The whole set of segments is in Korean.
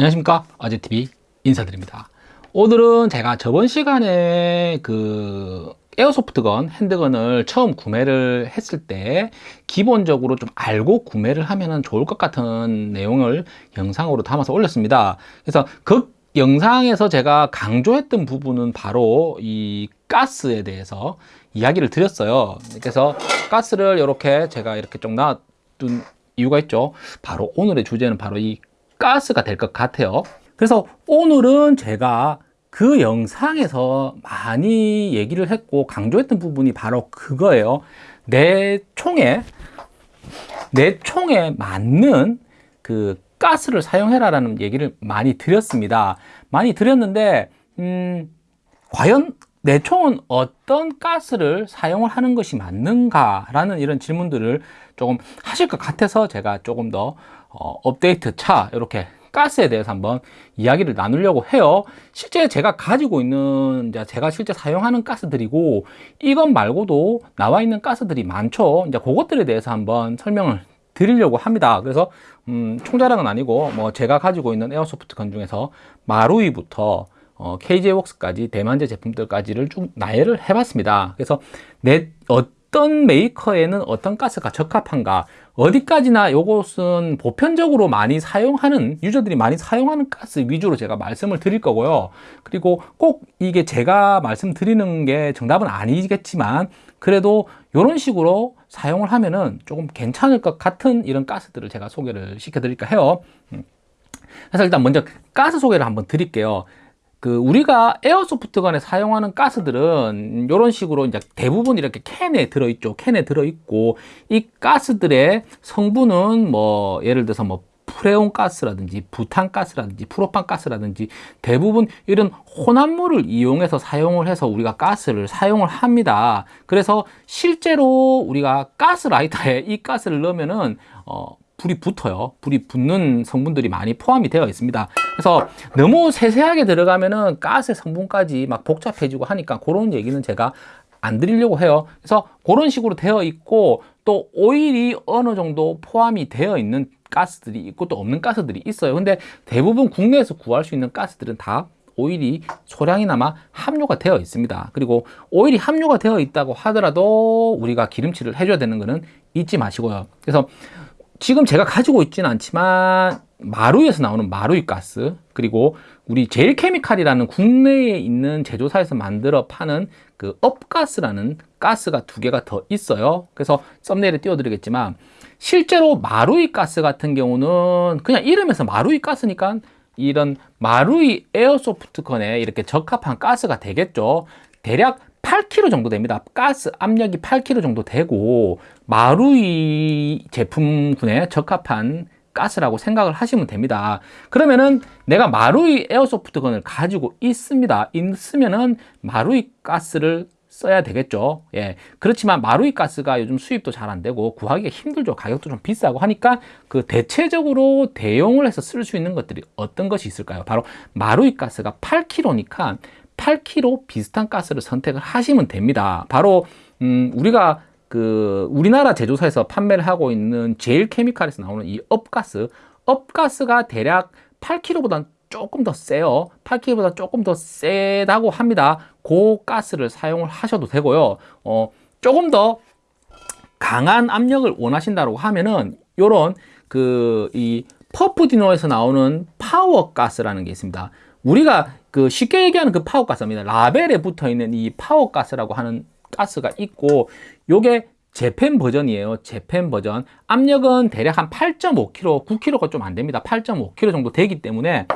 안녕하십니까? 아재TV 인사드립니다. 오늘은 제가 저번 시간에 그 에어소프트건 핸드건을 처음 구매를 했을 때 기본적으로 좀 알고 구매를 하면 좋을 것 같은 내용을 영상으로 담아서 올렸습니다. 그래서 그 영상에서 제가 강조했던 부분은 바로 이 가스에 대해서 이야기를 드렸어요. 그래서 가스를 이렇게 제가 이렇게 좀 놔둔 이유가 있죠. 바로 오늘의 주제는 바로 이 가스가 될 것 같아요. 그래서 오늘은 제가 그 영상에서 많이 얘기를 했고 강조했던 부분이 바로 그거예요. 내 총에 내 총에 맞는 그 가스를 사용해라 라는 얘기를 많이 드렸습니다. 많이 드렸는데 음, 과연 내 총은 어떤 가스를 사용을 하는 것이 맞는가 라는 이런 질문들을 조금 하실 것 같아서 제가 조금 더 어, 업데이트 차 이렇게 가스에 대해서 한번 이야기를 나누려고 해요. 실제 제가 가지고 있는 제가 실제 사용하는 가스들이고 이것 말고도 나와 있는 가스들이 많죠. 이제 그것들에 대해서 한번 설명을 드리려고 합니다. 그래서 음, 총자랑은 아니고 뭐 제가 가지고 있는 에어소프트 건 중에서 마루이부터 어, KJ웍스까지 대만제 제품들까지를 쭉 나열을 해봤습니다. 그래서 내 어떤 메이커에는 어떤 가스가 적합한가 어디까지나 이것은 보편적으로 많이 사용하는 유저들이 많이 사용하는 가스 위주로 제가 말씀을 드릴 거고요. 그리고 꼭 이게 제가 말씀드리는 게 정답은 아니겠지만 그래도 이런 식으로 사용을 하면은 조금 괜찮을 것 같은 이런 가스들을 제가 소개를 시켜 드릴까 해요. 음. 그래서 일단 먼저 가스 소개를 한번 드릴게요 그 우리가 에어소프트건에 사용하는 가스들은 이런 식으로 이제 대부분 이렇게 캔에 들어있죠. 캔에 들어있고 이 가스들의 성분은 뭐 예를 들어서 뭐 프레온 가스라든지 부탄 가스라든지 프로판 가스라든지 대부분 이런 혼합물을 이용해서 사용을 해서 우리가 가스를 사용을 합니다. 그래서 실제로 우리가 가스 라이터에 이 가스를 넣으면은 어 불이 붙어요. 불이 붙는 성분들이 많이 포함이 되어 있습니다. 그래서 너무 세세하게 들어가면은 가스의 성분까지 막 복잡해지고 하니까 그런 얘기는 제가 안 드리려고 해요. 그래서 그런 식으로 되어 있고 또 오일이 어느 정도 포함이 되어 있는 가스들이 있고 또 없는 가스들이 있어요. 근데 대부분 국내에서 구할 수 있는 가스들은 다 오일이 소량이나마 함유가 되어 있습니다. 그리고 오일이 함유가 되어 있다고 하더라도 우리가 기름칠을 해줘야 되는 것은 잊지 마시고요. 그래서 지금 제가 가지고 있지는 않지만 마루에서 나오는 마루이 가스 그리고 우리 제일 케미칼이라는 국내에 있는 제조사에서 만들어 파는 그 업가스라는 가스가 두 개가 더 있어요. 그래서 썸네일에 띄워드리겠지만 실제로 마루이 가스 같은 경우는 그냥 이름에서 마루이 가스니까 이런 마루이 에어소프트건에 이렇게 적합한 가스가 되겠죠. 대략 8kg 정도 됩니다. 가스 압력이 8kg 정도 되고 마루이 제품군에 적합한 가스라고 생각을 하시면 됩니다. 그러면은 내가 마루이 에어소프트건을 가지고 있습니다. 있으면은 마루이 가스를 써야 되겠죠. 예. 그렇지만 마루이 가스가 요즘 수입도 잘 안 되고 구하기가 힘들죠. 가격도 좀 비싸고 하니까 그 대체적으로 대용을 해서 쓸 수 있는 것들이 어떤 것이 있을까요? 바로 마루이 가스가 8kg니까 8kg 비슷한 가스를 선택을 하시면 됩니다. 바로 음, 우리가 그 우리나라 제조사에서 판매를 하고 있는 제일 케미칼에서 나오는 이 up 가스. up 가스가 대략 8kg보다 조금 더 세요. 8kg보다 조금 더 세다고 합니다. 그 가스를 사용을 하셔도 되고요. 어, 조금 더 강한 압력을 원하신다고 하면은 요런 그 이 Puff Dino에서 나오는 파워 가스라는 게 있습니다. 우리가 그 쉽게 얘기하는 그 파워 가스입니다. 라벨에 붙어 있는 이 파워 가스라고 하는 가스가 있고 요게 재팬 버전이에요. 재팬 버전. 압력은 대략 한 8.5kg 9kg가 좀 안 됩니다. 8.5kg 정도 되기 때문에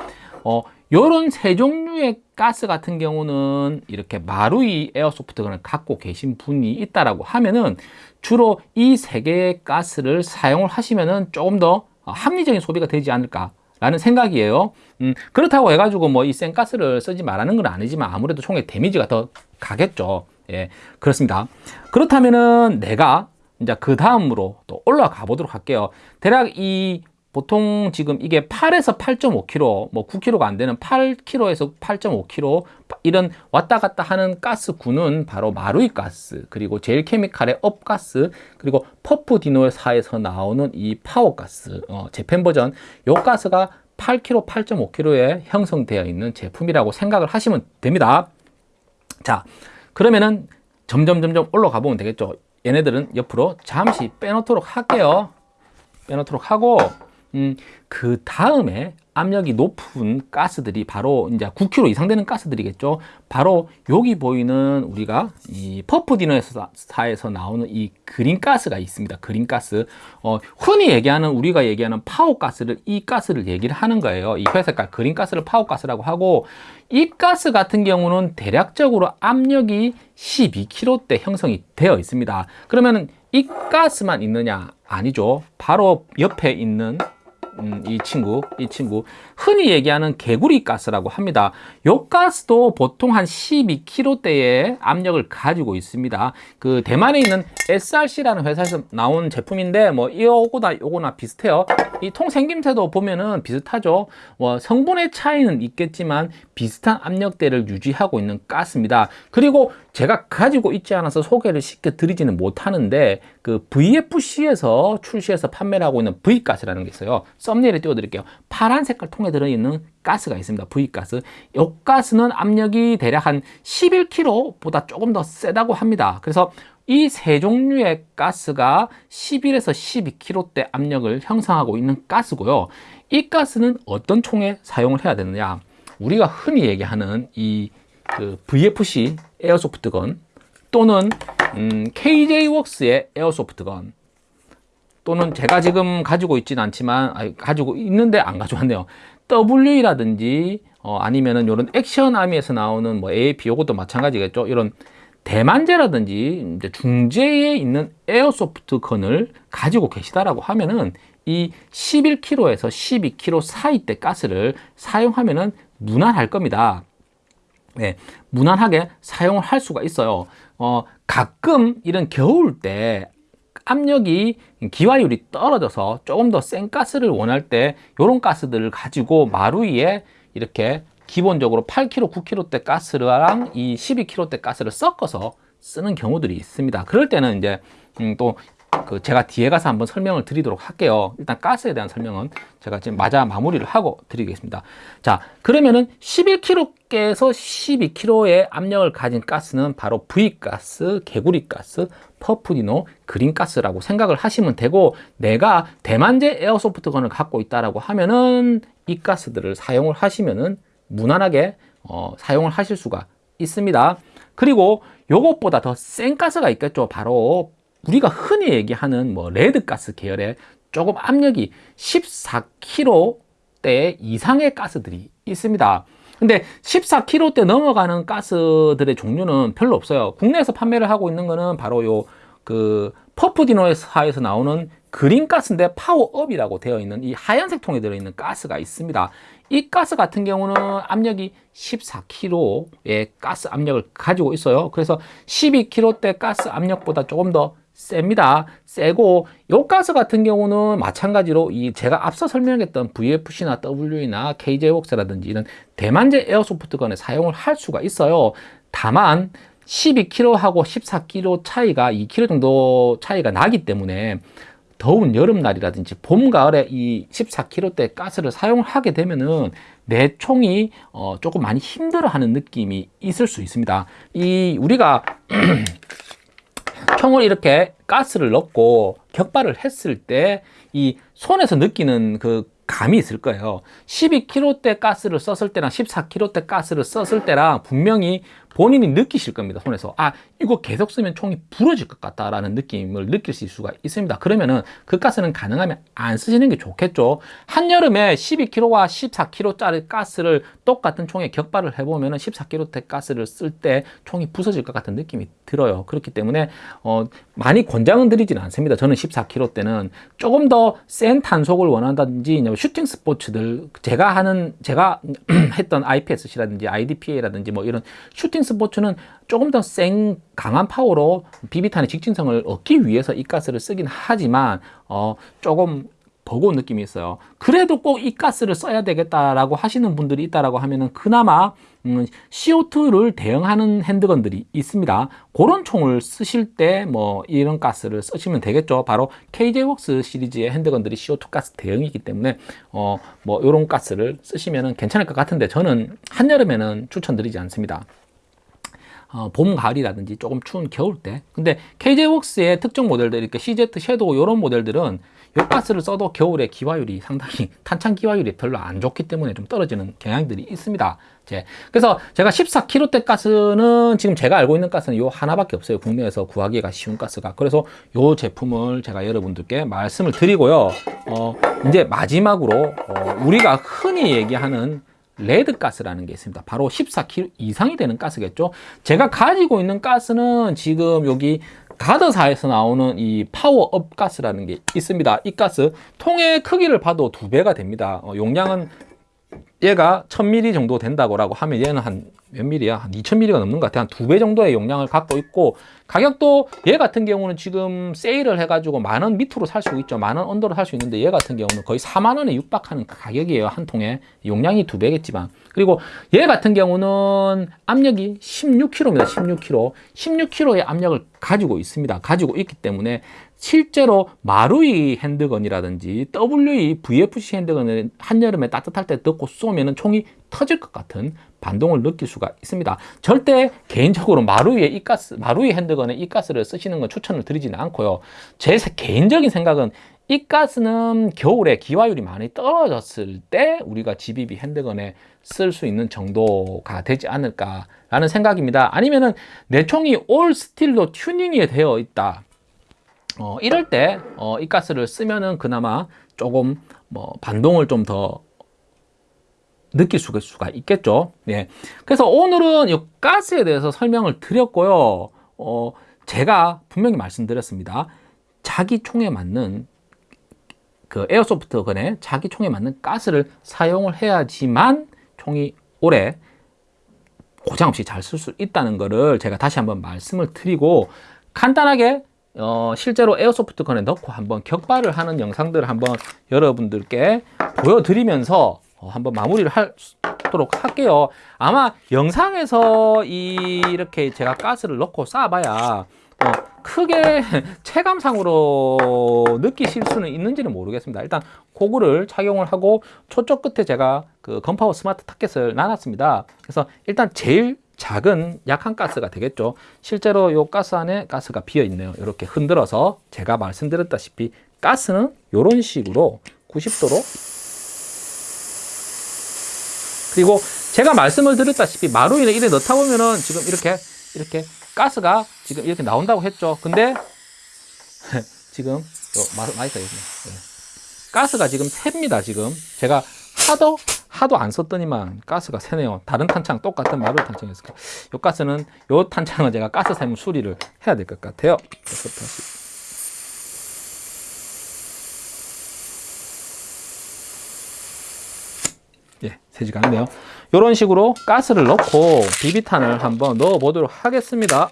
어 요런 세 종류의 가스 같은 경우는 이렇게 마루이 에어소프트건을 갖고 계신 분이 있다라고 하면은 주로 이 세 개의 가스를 사용을 하시면은 조금 더 합리적인 소비가 되지 않을까 라는 생각이에요. 음, 그렇다고 해가지고 뭐이 센가스를 쓰지 말라는 건 아니지만 아무래도 총의 데미지가 더 가겠죠. 예 그렇습니다. 그렇다면은 내가 이제 그 다음으로 또 올라가 보도록 할게요. 대략 이 보통 지금 이게 8에서 8.5kg 뭐 9kg가 안 되는 8kg에서 8.5kg 이런 왔다 갔다 하는 가스군은 바로 마루이 가스 그리고 제일 케미칼의 up 가스 그리고 Puff Dino사에서 나오는 이 파워 가스 어, Japan 버전 요 가스가 8kg, 8.5kg에 형성되어 있는 제품이라고 생각을 하시면 됩니다. 자, 그러면은 점점 점점 올라가 보면 되겠죠. 얘네들은 옆으로 잠시 빼놓도록 할게요. 빼놓도록 하고 음, 그 다음에 압력이 높은 가스들이 바로 이제 9kg 이상 되는 가스들이겠죠. 바로 여기 보이는 우리가 이 Puff Dino사에서 나오는 이 green 가스가 있습니다. green 가스. 어, 흔히 얘기하는 우리가 얘기하는 파워 가스를 이 가스를 얘기를 하는 거예요. 이 회색깔 green 가스를 파워 가스라고 하고 이 가스 같은 경우는 대략적으로 압력이 12kg대 형성이 되어 있습니다. 그러면 이 가스만 있느냐? 아니죠. 바로 옆에 있는 음, 이 친구, 이 친구 흔히 얘기하는 개구리 가스라고 합니다. 요 가스도 보통 한 12kg대의 압력을 가지고 있습니다. 그 대만에 있는 SRC라는 회사에서 나온 제품인데 뭐 이거나 요거나 비슷해요. 이 통 생김새도 보면은 비슷하죠. 뭐 성분의 차이는 있겠지만 비슷한 압력대를 유지하고 있는 가스입니다. 그리고 제가 가지고 있지 않아서 소개를 시켜 드리지는 못하는데 그 VFC에서 출시해서 판매를 하고 있는 V가스라는 게 있어요. 썸네일에 띄워드릴게요. 파란 색깔 통에 들어있는 가스가 있습니다. V가스. 이 가스는 압력이 대략 한 11kg보다 조금 더 세다고 합니다. 그래서 이세 종류의 가스가 11에서 12kg대 압력을 형성하고 있는 가스고요. 이 가스는 어떤 총에 사용을 해야 되느냐? 우리가 흔히 얘기하는 이 그 VFC 에어소프트건 또는 음, KJ웍스의 에어소프트건 또는 제가 지금 가지고 있지는 않지만 아니, 가지고 있는데 안 가져왔네요. WE라든지 어, 아니면은 이런 액션 아미에서 나오는 뭐 AAP 요것도 마찬가지겠죠. 이런 대만제라든지 이제 중재에 있는 에어소프트 건을 가지고 계시다라고 하면은 이 11kg에서 12kg 사이대 가스를 사용하면은 무난할 겁니다. 네, 무난하게 사용을 할 수가 있어요. 어, 가끔 이런 겨울 때 압력이 기화율이 떨어져서 조금 더 센 가스를 원할 때 이런 가스들을 가지고 마루 위에 이렇게 기본적으로 8kg, 9kg대 가스랑 이 12kg대 가스를 섞어서 쓰는 경우들이 있습니다. 그럴 때는 이제 음, 또 그 제가 뒤에 가서 한번 설명을 드리도록 할게요. 일단 가스에 대한 설명은 제가 지금 마저 마무리를 하고 드리겠습니다. 자, 그러면은 11kg께서 12kg의 압력을 가진 가스는 바로 V가스, 개구리가스, 퍼프디노, 그린가스라고 생각을 하시면 되고 내가 대만제 에어소프트건을 갖고 있다라고 하면은 이 가스들을 사용을 하시면은 무난하게 어, 사용을 하실 수가 있습니다. 그리고 요것보다 더 센 가스가 있겠죠. 바로 우리가 흔히 얘기하는 뭐 red 가스 계열의 조금 압력이 14kg대 이상의 가스들이 있습니다. 근데 14kg대 넘어가는 가스들의 종류는 별로 없어요. 국내에서 판매를 하고 있는 거는 바로 요 그 Puff Dino사에서 나오는 green 가스인데 power up이라고 되어 있는 이 하얀색 통에 들어있는 가스가 있습니다. 이 가스 같은 경우는 압력이 14kg의 가스 압력을 가지고 있어요. 그래서 12kg대 가스 압력보다 조금 더 셉니다. 세고 요 가스 같은 경우는 마찬가지로 이 제가 앞서 설명했던 VFC나 WE나 KJ웍스라든지 이런 대만제 에어소프트 건에 사용을 할 수가 있어요. 다만 12kg하고 14kg 차이가 2kg 정도 차이가 나기 때문에 더운 여름날이라든지 봄, 가을에 이 14kg대 가스를 사용을 하게 되면은 내 총이 어 조금 많이 힘들어하는 느낌이 있을 수 있습니다. 이 우리가 총을 이렇게 가스를 넣고 격발을 했을 때 이 손에서 느끼는 그 감이 있을 거예요. 12kg대 가스를 썼을 때랑 14kg대 가스를 썼을 때랑 분명히 본인이 느끼실 겁니다 손에서. 아 이거 계속 쓰면 총이 부러질 것 같다라는 느낌을 느낄 수가 있습니다. 그러면은 그 가스는 가능하면 안 쓰시는 게 좋겠죠. 한여름에 12kg와 14kg짜리 가스를 똑같은 총에 격발을 해보면은 14kg대 가스를 쓸 때 총이 부서질 것 같은 느낌이 들어요. 그렇기 때문에 어, 많이 권장은 드리지는 않습니다. 저는 14kg 때는 조금 더 센 탄속을 원한다든지 슈팅 스포츠들 제가 하는 제가 했던 IPSC라든지 IDPA라든지 뭐 이런 슈팅 스포츠는 조금 더 센 강한 파워로 비비탄의 직진성을 얻기 위해서 이 가스를 쓰긴 하지만 어 조금 버거운 느낌이 있어요. 그래도 꼭 이 가스를 써야 되겠다라고 하시는 분들이 있다라고 하면은 그나마 음, CO2를 대응하는 핸드건들이 있습니다. 그런 총을 쓰실 때 뭐 이런 가스를 쓰시면 되겠죠. 바로 KJ웍스 시리즈의 핸드건들이 CO2 가스 대응이기 때문에 어 뭐 이런 가스를 쓰시면 괜찮을 것 같은데 저는 한여름에는 추천드리지 않습니다. 어, 봄, 가을이라든지 조금 추운 겨울 때. 근데 KJ웍스의 특정 모델들, 이렇게 CZ 섀도우 이런 모델들은 역가스를 써도 겨울에 기화율이 상당히 탄창 기화율이 별로 안 좋기 때문에 좀 떨어지는 경향들이 있습니다. 제 그래서 제가 14kg대 가스는 지금 제가 알고 있는 가스는 요 하나밖에 없어요. 국내에서 구하기가 쉬운 가스가. 그래서 요 제품을 제가 여러분들께 말씀을 드리고요. 어, 이제 마지막으로 어, 우리가 흔히 얘기하는 red 가스라는 게 있습니다. 바로 14kg 이상이 되는 가스겠죠. 제가 가지고 있는 가스는 지금 여기 가드사에서 나오는 이 파워업 가스라는 게 있습니다. 이 가스 통의 크기를 봐도 두 배가 됩니다. 어, 용량은 얘가 1000ml 정도 된다고 하면 얘는 한 몇 밀리야? 한 2000ml가 넘는 것 같아요. 한두 배 정도의 용량을 갖고 있고 가격도 얘 같은 경우는 지금 세일을 해가지고 만 원 밑으로 살 수 있죠. 만 원 under로 살 수 있는데 얘 같은 경우는 거의 4만 원에 육박하는 가격이에요. 한 통에 용량이 두 배겠지만 그리고 얘 같은 경우는 압력이 16kg입니다. 16kg. 16kg의 압력을 가지고 있습니다. 가지고 있기 때문에 실제로 마루이 핸드건이라든지 WE VFC 핸드건을 한여름에 따뜻할 때 넣고 쏘면 총이 터질 것 같은 반동을 느낄 수가 있습니다. 절대 개인적으로 마루이의 이 가스, 마루이 핸드건에 이 가스를 쓰시는 건 추천을 드리지는 않고요. 제 개인적인 생각은 이 가스는 겨울에 기화율이 많이 떨어졌을 때 우리가 GBB 핸드건에 쓸 수 있는 정도가 되지 않을까라는 생각입니다. 아니면은 내 총이 올 스틸로 튜닝이 되어 있다. 어, 이럴 때, 어, 이 가스를 쓰면은 그나마 조금 뭐 반동을 좀 더 느낄 수가 있겠죠. 예. 그래서 오늘은 이 가스에 대해서 설명을 드렸고요. 어, 제가 분명히 말씀드렸습니다. 자기 총에 맞는 그 airsoft gun에 자기 총에 맞는 가스를 사용을 해야지만 총이 오래 고장 없이 잘 쓸 수 있다는 것을 제가 다시 한번 말씀을 드리고 간단하게 어, 실제로 airsoft gun에 넣고 한번 격발을 하는 영상들을 한번 여러분들께 보여드리면서 어, 한번 마무리를 하도록 할게요. 아마 영상에서 이, 이렇게 제가 가스를 넣고 쏴봐야 어, 크게 체감상으로 느끼실 수는 있는지는 모르겠습니다. 일단 고글을 착용을 하고 초쪽 끝에 제가 그 건파워 스마트 타켓을 놔놨습니다. 그래서 일단 제일 작은 약한 가스가 되겠죠. 실제로 이 가스 안에 가스가 비어 있네요. 이렇게 흔들어서 제가 말씀드렸다시피 가스는 이런 식으로 90도로 그리고 제가 말씀을 드렸다시피 마루이는 이래 넣다 보면은 지금 이렇게 이렇게 가스가 지금 이렇게 나온다고 했죠. 근데 지금 마이크 여기 네. 가스가 지금 셉니다. 지금 제가 하도 하도 안 썼더니만 가스가 새네요. 다른 탄창 똑같은 마루 탄창이었을까. 요 가스는 요 탄창은 제가 가스 사용 수리를 해야 될 것 같아요. 그래서 다시. 예, 새지가 않네요. 이런 식으로 가스를 넣고 비비탄을 한번 넣어 보도록 하겠습니다.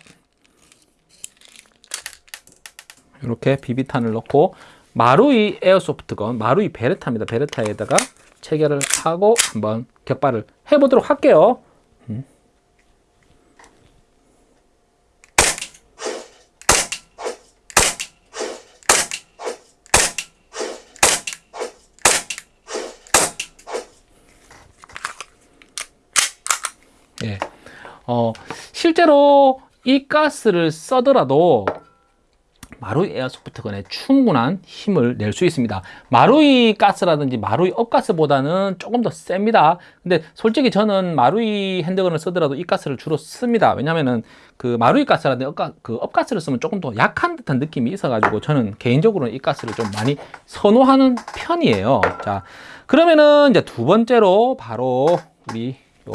이렇게 비비탄을 넣고 마루이 에어소프트건, 마루이 베르타입니다. 베르타에다가 체결을 하고 한번 격발을 해보도록 할게요. 음. 예. 어, 실제로 이 가스를 써더라도 마루이 에어소프트건에 충분한 힘을 낼 수 있습니다. 마루이 가스라든지 마루이 업가스보다는 조금 더 셉니다. 근데 솔직히 저는 마루이 핸드건을 쓰더라도 이 가스를 주로 씁니다. 왜냐면은 그 마루이 가스라든지 업가, 그 업가스를 쓰면 조금 더 약한 듯한 느낌이 있어 가지고 저는 개인적으로는 이 가스를 좀 많이 선호하는 편이에요. 자, 그러면은 이제 두 번째로 바로 우리 요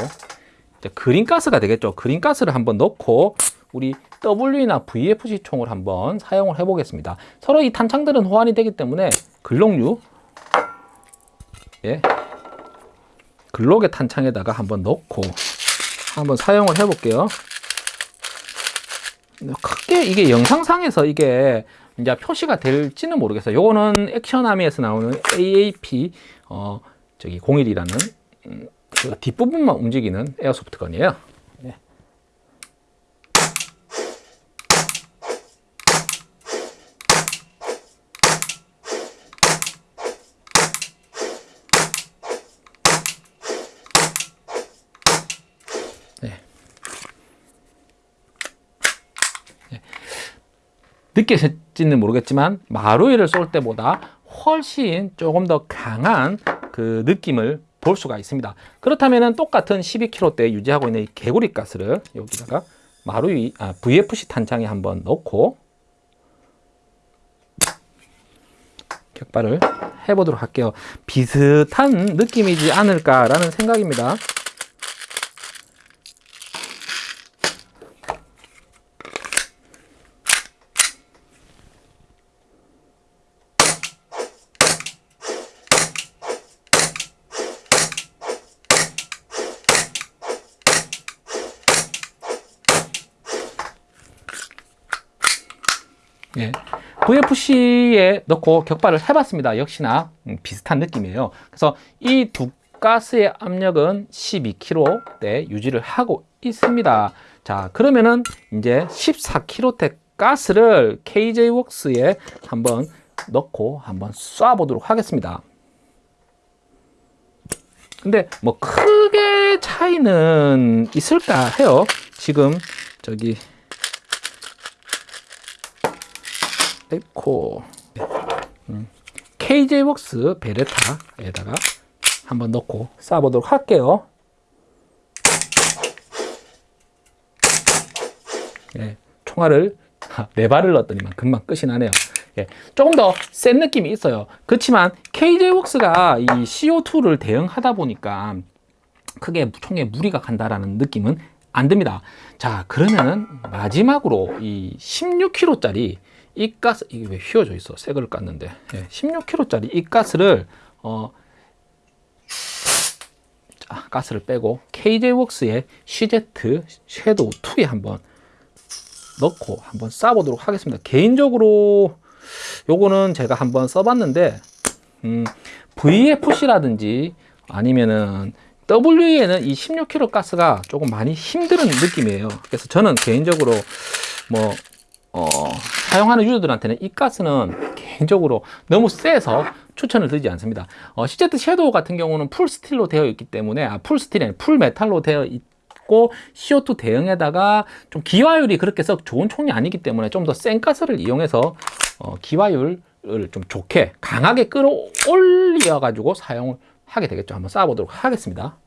그린 가스가 되겠죠. 그린 가스를 한번 넣고 우리 W나 VFC 총을 한번 사용을 해 보겠습니다. 서로 이 탄창들은 호환이 되기 때문에 글록류 예, 글록의 탄창에다가 한번 넣고 한번 사용을 해 볼게요. 크게 이게 영상상에서 이게 이제 표시가 될지는 모르겠어요. 요거는 액션아미에서 나오는 AAP 어 저기 01이라는 음, 그 뒷부분만 움직이는 에어소프트건이에요. 예. 네. 네. 늦게 샜지는 모르겠지만 마루이를 쏠 때보다 훨씬 조금 더 강한 그 느낌을 볼 수가 있습니다. 그렇다면 똑같은 12kg대 유지하고 있는 이 개구리 가스를 여기다가 마루이 아, VFC 탄창에 한번 넣고 격발을 해보도록 할게요. 비슷한 느낌이지 않을까라는 생각입니다. 예. VFC에 넣고 격발을 해봤습니다. 역시나 음, 비슷한 느낌이에요. 그래서 이 두 가스의 압력은 12kg대 유지를 하고 있습니다. 자, 그러면은 이제 14kg대 가스를 KJ웍스에 한번 넣고 한번 쏴보도록 하겠습니다. 근데 뭐 크게 차이는 있을까 해요. 지금 저기 에코 음, KJ웍스 베레타에다가 한번 넣고 쏴보도록 할게요. 예, 총알을 네 발을 넣었더니만 금방 끝이 나네요. 예, 조금 더 센 느낌이 있어요. 그렇지만 KJ웍스가 이 CO2를 대응하다 보니까 크게 총에 무리가 간다라는 느낌은 안 듭니다. 자, 그러면은 마지막으로 이 16kg짜리 이 가스 이게 왜 휘어져 있어? 새 거를 깠는데 예, 16kg짜리 이 가스를 어 자, 가스를 빼고 KJ웍스의 CZ 섀도우 2에 한번 넣고 한번 쏴보도록 하겠습니다. 개인적으로 요거는 제가 한번 써봤는데 음, VFC라든지 아니면은 WE에는 이 16kg 가스가 조금 많이 힘든 느낌이에요. 그래서 저는 개인적으로 뭐 어, 사용하는 user들한테는 이 가스는 개인적으로 너무 세서 추천을 드리지 않습니다. 어, CZ Shadow 같은 경우는 full steel로 되어 있기 때문에 아, full steel이 아니라 full metal로 되어 있고 CO2 대응에다가 좀 기화율이 그렇게 썩 좋은 총이 아니기 때문에 좀 더 센 가스를 이용해서 어, 기화율을 좀 좋게 강하게 끌어올려 가지고 사용을 하게 되겠죠. 한번 쏴보도록 하겠습니다.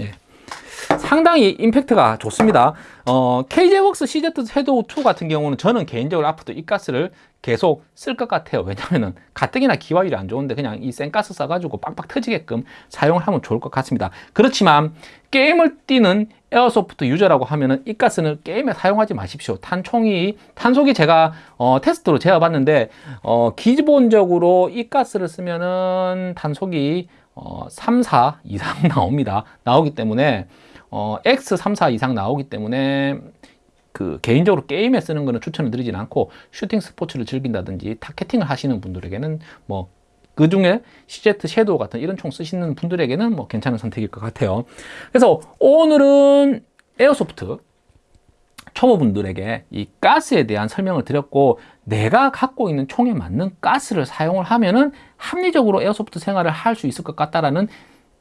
예. 상당히 임팩트가 좋습니다. 어, KJ웍스 CZ 섀도우 2 같은 경우는 저는 개인적으로 앞으로도 이 가스를 계속 쓸 것 같아요. 왜냐면은 가뜩이나 기화율이 안 좋은데 그냥 이 센 가스 써가지고 빵빵 터지게끔 사용을 하면 좋을 것 같습니다. 그렇지만 게임을 뛰는 airsoft user라고 하면은 이 가스는 게임에 사용하지 마십시오. 탄총이 탄속이 제가 어, 테스트로 재어봤는데 어, 기본적으로 이 가스를 쓰면은 탄속이 어, 3, 4 이상 나옵니다. 나오기 때문에 어, X 3, 4 이상 나오기 때문에 그 개인적으로 게임에 쓰는 거는 추천을 드리진 않고 shooting 스포츠를 즐긴다든지 targeting을 하시는 분들에게는 뭐 그 중에 CZ Shadow 같은 이런 총 쓰시는 분들에게는 뭐 괜찮은 선택일 것 같아요. 그래서 오늘은 airsoft 초보분들에게 이 가스에 대한 설명을 드렸고 내가 갖고 있는 총에 맞는 가스를 사용을 하면은 합리적으로 airsoft 생활을 할 수 있을 것 같다라는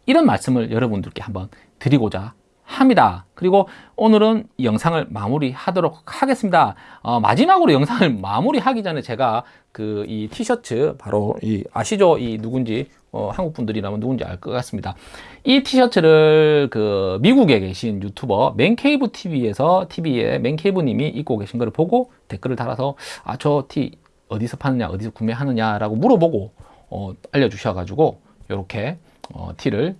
이런 말씀을 여러분들께 한번 드리고자 합니다. 그리고 오늘은 이 영상을 마무리 하도록 하겠습니다. 어, 마지막으로 영상을 마무리 하기 전에 제가 그 이 티셔츠 바로 이 아시죠? 이 누군지 어, 한국 분들이라면 누군지 알 것 같습니다. 이 티셔츠를 그 미국에 계신 유튜버 맨케이브 TV에서 TV에 맨케이브 님이 입고 계신 걸 보고 댓글을 달아서 아 저 티 어디서 파느냐 어디서 구매하느냐 라고 물어보고 어, 알려주셔가지고 이렇게 어, 티를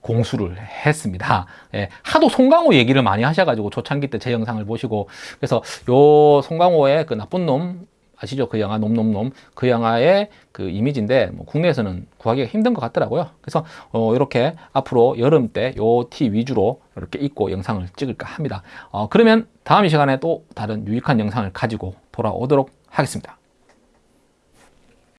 공수를 했습니다. 예, 하도 송강호 얘기를 많이 하셔가지고 초창기 때 제 영상을 보시고 그래서 요 송강호의 그 나쁜 놈 아시죠? 그 영화 놈놈놈 그 영화의 그 이미지인데 뭐 국내에서는 구하기가 힘든 것 같더라고요. 그래서 어, 이렇게 앞으로 여름 때 요 티 위주로 이렇게 입고 영상을 찍을까 합니다. 어, 그러면 다음 이 시간에 또 다른 유익한 영상을 가지고 돌아오도록 하겠습니다.